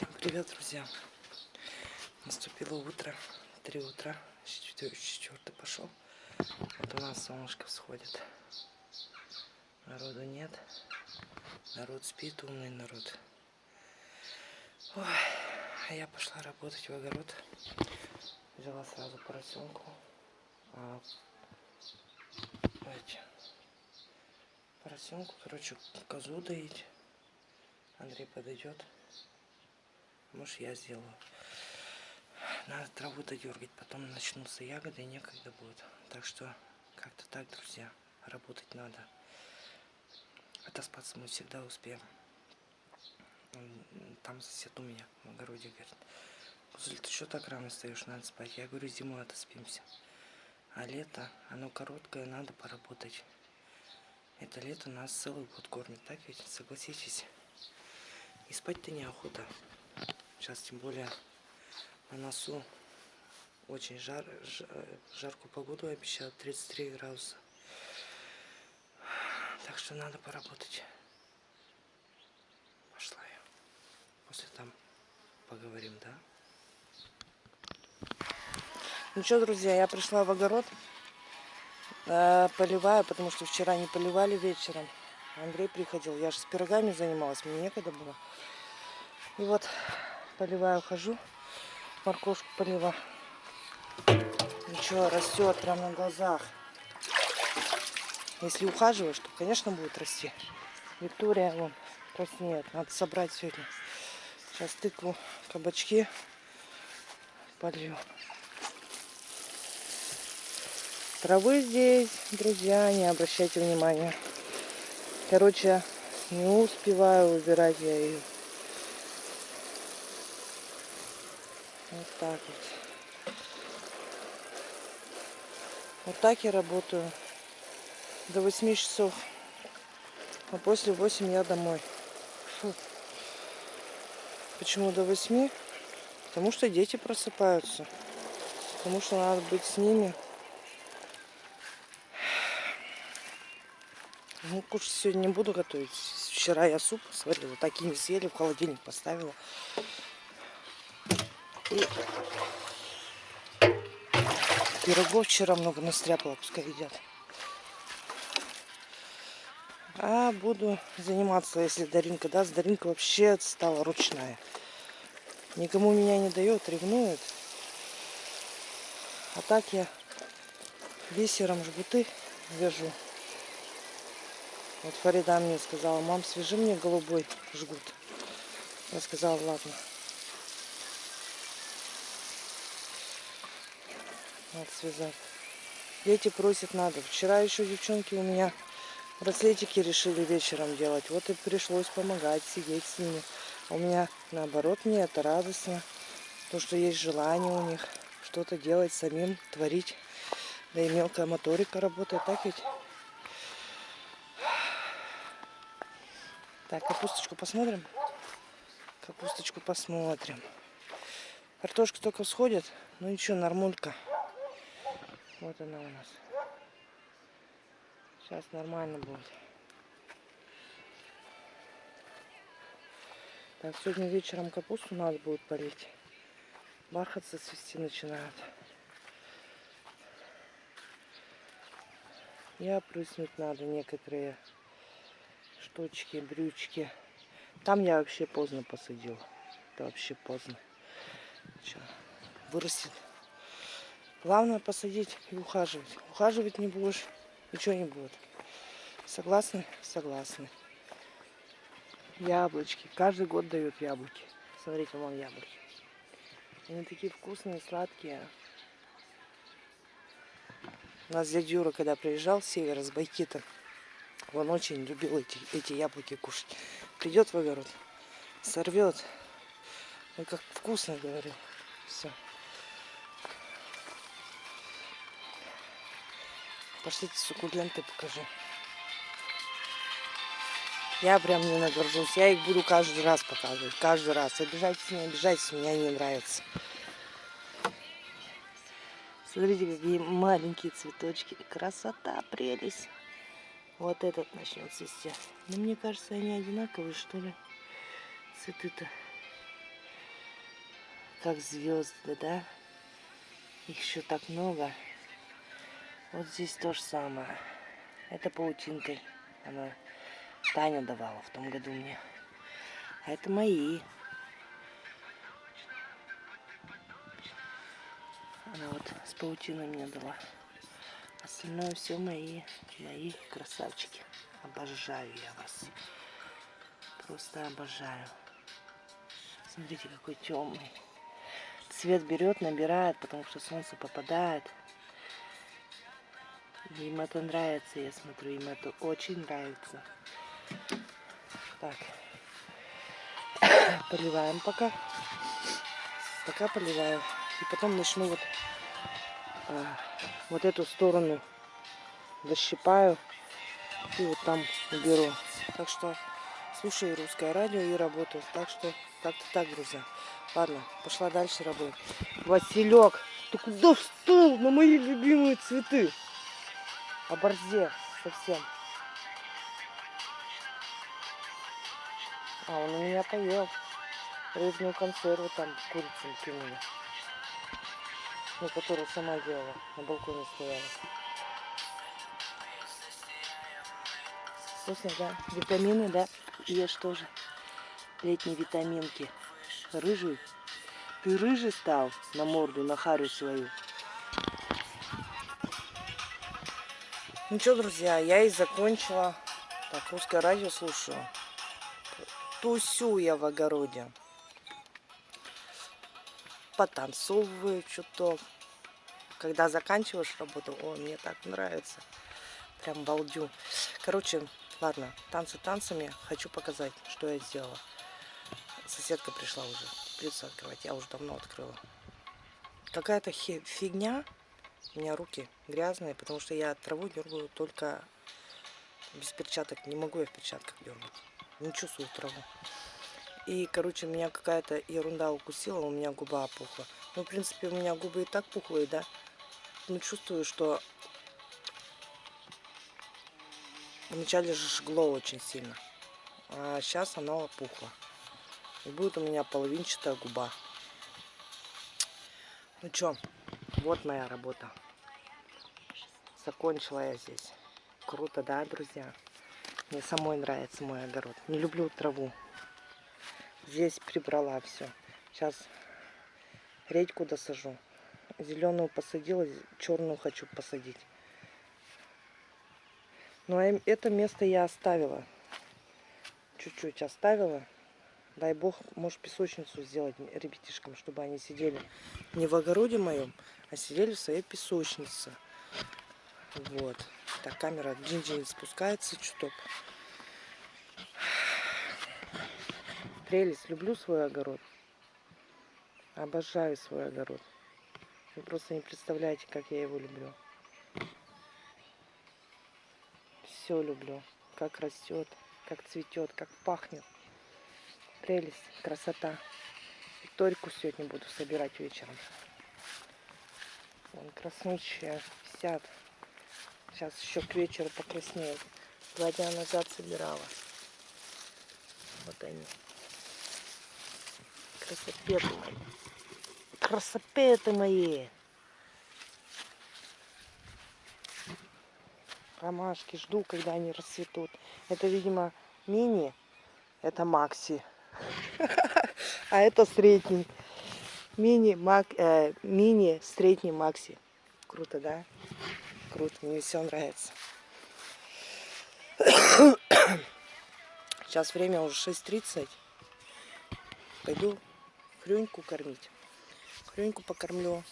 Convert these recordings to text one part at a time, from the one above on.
Всем привет, друзья! Наступило утро, три утра, четвертый пошел. Вот у нас солнышко всходит. Народу нет. Народ спит, умный народ. Ой, а я пошла работать в огород. Взяла сразу поросенку. А, поросенку, короче, козу доить. Андрей подойдет. Может я сделаю. Надо траву додергать, потом начнутся ягоды и некогда будет. Так что как-то так, друзья, работать надо. Отоспаться мы всегда успеем. Там сосед у меня в огороде говорит, Гузель, ты что так рано встаешь, надо спать. Я говорю, зимой отоспимся. А лето, оно короткое, надо поработать. Это лето нас целый год кормит, так ведь? Согласитесь. И спать-то неохота. Сейчас тем более на носу очень жар, жар, жаркую погоду обещают, 33 градуса. Так что надо поработать. Пошла я. После там поговорим, да? Ну что, друзья, я пришла в огород. Э, поливаю, потому что вчера не поливали вечером. Андрей приходил. Я же с пирогами занималась, мне некогда было. И вот поливаю, хожу, морковку полива. Ничего, растет прямо на глазах. Если ухаживаешь, то, конечно, будет расти. Виктория, вон, краснеет. Надо собрать сегодня. Сейчас тыкву, кабачки полью. Травы здесь, друзья, не обращайте внимания. Короче, не успеваю убирать я ее. Вот так вот. Вот так я работаю до 8 часов. А после 8 я домой. Фу. Почему до 8? Потому что дети просыпаются. Потому что надо быть с ними. Ну, кушать сегодня не буду готовить. Вчера я суп сварила, так и не съели, в холодильник поставила. И пирогов вчера много настряпала, пускай едят. А буду заниматься, если Даринка даст. Даринка вообще стала ручная. Никому меня не дает, ревнует. А так я бисером жгуты вяжу. Вот Фарида мне сказала, мам, свяжи мне голубой жгут. Я сказала, ладно. Надо связать. Дети просят надо. Вчера еще девчонки у меня браслетики решили вечером делать. Вот и пришлось помогать, сидеть с ними. У меня наоборот мне это радостно. То, что есть желание у них что-то делать самим, творить. Да и мелкая моторика работает, так ведь? Так, капусточку посмотрим. Капусточку посмотрим. Картошка только всходит. Ну ничего, нормулька. Вот она у нас. Сейчас нормально будет. Так, сегодня вечером капусту надо будет полить. Бархатцы цвести начинают. И опрыснуть надо некоторые штучки, брючки. Там я вообще поздно посадил. Это вообще поздно. Сейчас вырастет. Главное посадить и ухаживать. Ухаживать не будешь, ничего не будет. Согласны? Согласны. Яблочки. Каждый год дают яблоки. Смотрите, вон яблоки. Они такие вкусные, сладкие. У нас дядя Юра, когда приезжал с севера, с Байкита, он очень любил эти, эти яблоки кушать. Придет в огород, сорвет. Ой, как вкусно, говорю. Все. Пошлите суккуленты покажу. Я прям не нагоржусь. Я их буду каждый раз показывать. Каждый раз. Обижайтесь, не обижайтесь, меня не нравится. Смотрите, какие маленькие цветочки. Красота, прелесть. Вот этот начнет цвести. Но мне кажется, они одинаковые, что ли. Цветы-то. как звезды, да? Их еще так много. Вот здесь то же самое. Это паутинкой. Она Таня давала в том году мне. А это мои. Она вот с паутиной мне дала. Остальное все мои, мои красавчики. Обожаю я вас. Просто обожаю. Смотрите, какой темный. Цвет берет, набирает, потому что солнце попадает. Им это нравится, я смотрю, им это очень нравится. Так. Поливаем пока. Пока поливаю. И потом начну вот, а, вот эту сторону защипаю и вот там уберу. Так что слушаю русское радио и работаю. Так что как-то так, друзья. Ладно, пошла дальше работать. Василек, ты куда встал на мои любимые цветы? Оборзел совсем. А, он у меня поел. Рыбную консерву там курицу кинули. Ну, которую сама делала. На балконе стояла. Вкусно, да? Витамины, да? Ешь тоже. Летние витаминки. Рыжий. Ты рыжий стал на морду, на харю свою. Ну что, друзья, я и закончила. Так, русское радио слушаю. Тусю я в огороде. Потанцовываю чуток. Когда заканчиваешь работу, о, мне так нравится. Прям балдю. Короче, ладно, танцы танцами. Хочу показать, что я сделала. Соседка пришла уже. Придется открывать. Я уже давно открыла. Какая-то фигня у меня руки грязные, потому что я траву дергаю только без перчаток. Не могу я в перчатках дергать. Не чувствую траву. И, короче, меня какая-то ерунда укусила, у меня губа опухла. Ну, в принципе, у меня губы и так пухлые, да. Но чувствую, что вначале же жгло очень сильно. А сейчас оно опухло. И будет у меня половинчатая губа. Ну что, вот моя работа. Закончила я здесь. Круто, да, друзья? Мне самой нравится мой огород. Не люблю траву. Здесь прибрала все. Сейчас редьку досажу. Зеленую посадила, черную хочу посадить. Ну, а это место я оставила. Чуть-чуть оставила. Дай бог, может песочницу сделать ребятишкам, чтобы они сидели не в огороде моем, а сидели в своей песочнице. Вот. Так, камера джин-джин спускается чуток. Прелесть. Люблю свой огород. Обожаю свой огород. Вы просто не представляете, как я его люблю. Все люблю. Как растет, как цветет, как пахнет. Прелесть, красота. Викторику сегодня буду собирать вечером. Вон краснущие висят. Сейчас еще к вечеру покраснеют. Два дня назад собирала. Вот они. Красопеты мои. Красопеты мои. Ромашки жду, когда они расцветут. Это, видимо, мини. Это макси. А это средний. Мини, мак, э, мини, средний макси. Круто, да? Круто, мне все нравится. Сейчас время уже 6.30. Пойду хрюньку кормить. Хрюньку покормлю,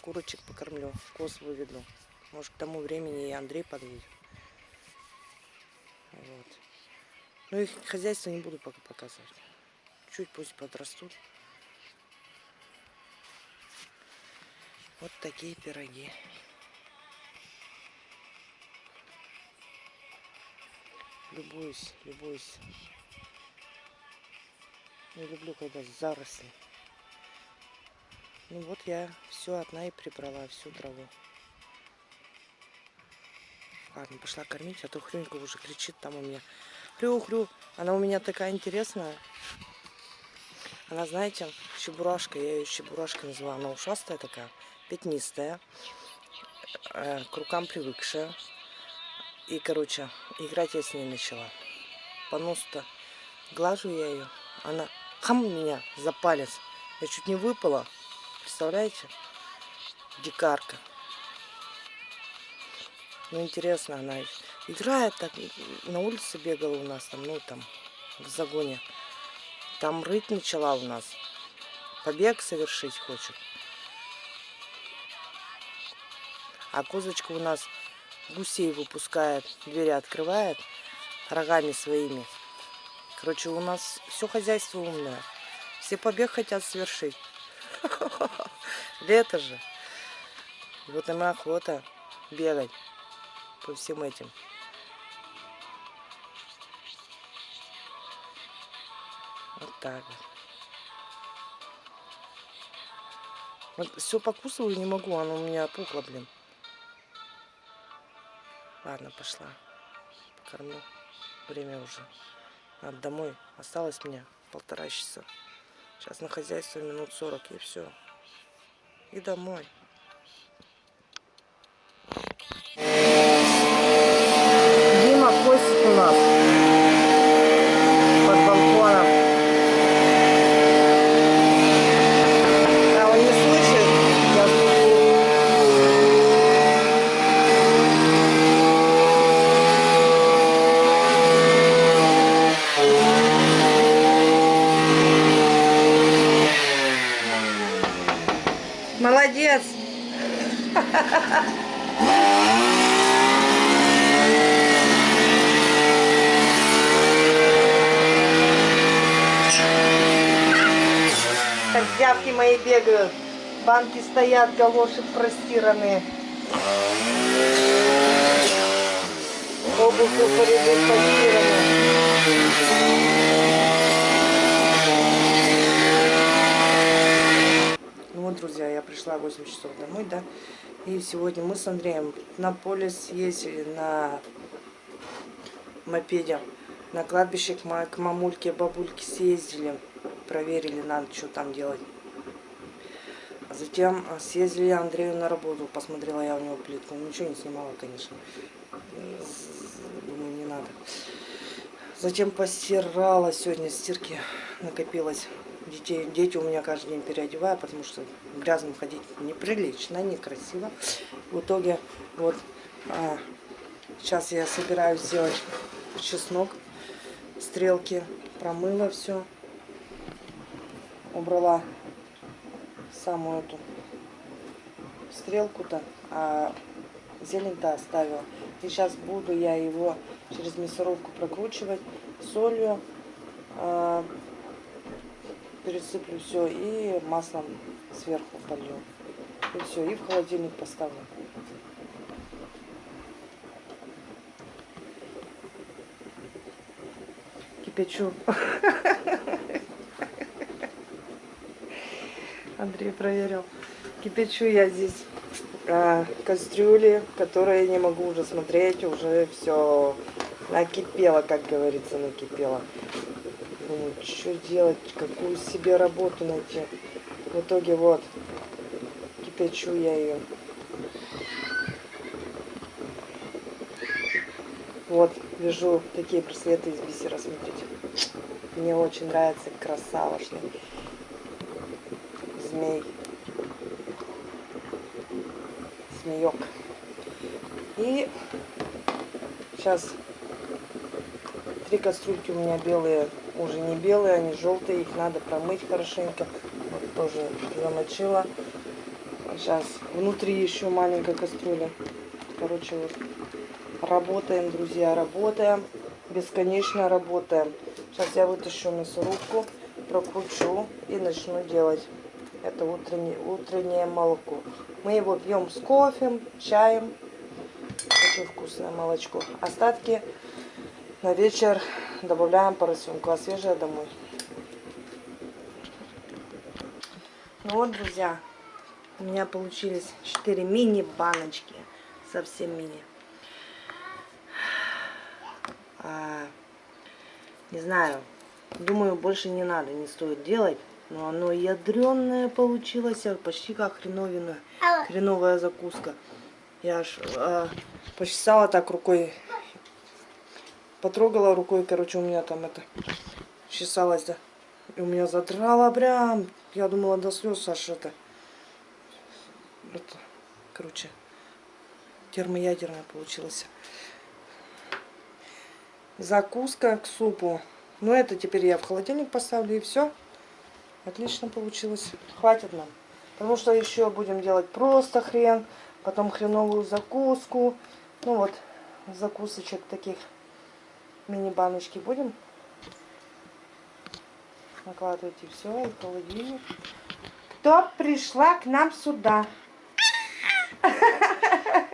курочек покормлю, коз выведу. Может, к тому времени и Андрей подъедет. Вот. Ну, их хозяйство не буду пока показывать. Чуть пусть подрастут. Вот такие пироги. Любуюсь, любуюсь. Не люблю, когда заросли. Ну вот я все одна и прибрала, всю траву. Ладно, пошла кормить, а то Хрюнька уже кричит там у меня. Хрю-хрю, она у меня такая интересная. Она, знаете, чебурашка, я ее чебурашкой называю. Она ушастая такая, пятнистая, э, к рукам привыкшая. И, короче, играть я с ней начала. По носу-то глажу я ее. Она хам меня за палец. Я чуть не выпала. Представляете? Дикарка. Ну, интересно, она играет так. На улице бегала у нас там, ну, там, в загоне. Там рыть начала у нас. Побег совершить хочет. А козочка у нас гусей выпускает, двери открывает рогами своими. Короче, у нас все хозяйство умное. Все побег хотят совершить. Лето же. Вот нам охота бегать по всем этим. Так вот. все покусываю не могу, оно у меня опухло, блин. Ладно, пошла. Покормлю. Время уже. Надо домой. Осталось мне полтора часа. Сейчас на хозяйство минут сорок и все. И домой. Дима косит у нас. Под балконом. Да, он не слышит. Я Молодец! Козявки мои бегают. Банки стоят, галоши простиранные. Обувь у порядок постираны. Ну вот, друзья, я пришла в 8 часов домой, да. И сегодня мы с Андреем на поле съездили на мопеде. На кладбище к мамульке, бабульке съездили. Проверили, надо что там делать. Затем а, съездили Андрею на работу. Посмотрела я у него плитку. Ничего не снимала, конечно. Думаю, не надо. Затем постирала сегодня стирки накопилось. Детей, дети у меня каждый день переодеваю, потому что грязным ходить неприлично, некрасиво. В итоге вот а, сейчас я собираюсь сделать чеснок, стрелки, промыла все, убрала самую эту стрелку-то, а зелень-то оставила. И сейчас буду я его через мясорубку прокручивать солью, а, пересыплю все и маслом сверху полью. И все, и в холодильник поставлю. Кипячу. Андрей проверил. Кипячу я здесь а, кастрюли, которые не могу уже смотреть, уже все накипело, как говорится, накипело. Думаю, что делать, какую себе работу найти. В итоге вот, кипячу я ее. Вот, вяжу такие браслеты из бисера, смотрите. Мне очень нравится красавошный змей. Змеек. И сейчас три кастрюльки у меня белые, уже не белые, они желтые, их надо промыть хорошенько. Вот тоже замочила. Сейчас внутри еще маленькая кастрюля. Короче, вот работаем, друзья, работаем. Бесконечно работаем. Сейчас я вытащу мясорубку, прокручу и начну делать. Это утреннее, утреннее молоко. Мы его пьем с кофе, чаем. Очень вкусное молочко. Остатки на вечер добавляем поросенку, а свежее домой. Ну вот, друзья, у меня получились 4 мини-баночки. Совсем мини. А, не знаю, думаю, больше не надо, не стоит делать. Но оно ядреное получилось, а почти как хреновина. Хреновая закуска. Я аж а, почесала так рукой. Потрогала рукой, короче, у меня там это чесалось, да. И у меня задрало прям. Я думала до слез аж это. это короче, термоядерная получилась. Закуска к супу. Ну, это теперь я в холодильник поставлю и все. Отлично получилось. Хватит нам. Потому что еще будем делать просто хрен. Потом хреновую закуску. Ну вот, закусочек таких мини-баночки будем накладывать и все, в холодильник. Кто пришла к нам сюда?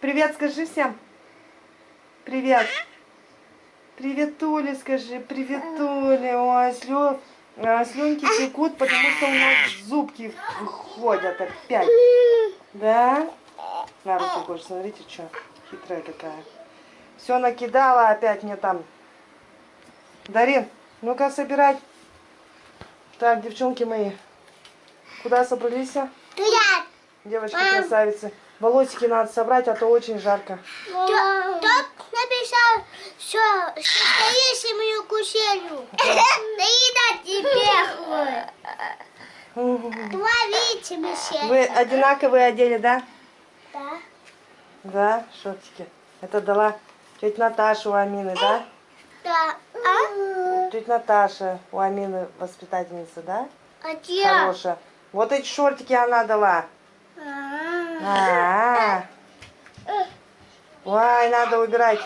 Привет, скажи всем. Привет. Привет, Толя, скажи. Привет, Толя. Ой, слё... а, слюнки текут, потому что у нас зубки выходят опять. Да? На руки больше, смотрите, что хитрая такая. Все накидала опять мне там. Дарин, ну-ка собирать. Так, девчонки мои, куда собрались? Привет! Девочки красавицы. Волосики надо собрать, а то очень жарко. Тот написал, что состоишь мою куселю. Наедать тебе Творите, Миша. Вы одинаковые одели, да? Да. Да, шортики. Это дала тетя Наташа у Амины, да? Да. А? Тетя Наташа у Амины воспитательница, да? А где? Хорошая. Вот эти шортики она дала. А. А, -а, -а. Ой, надо убирать.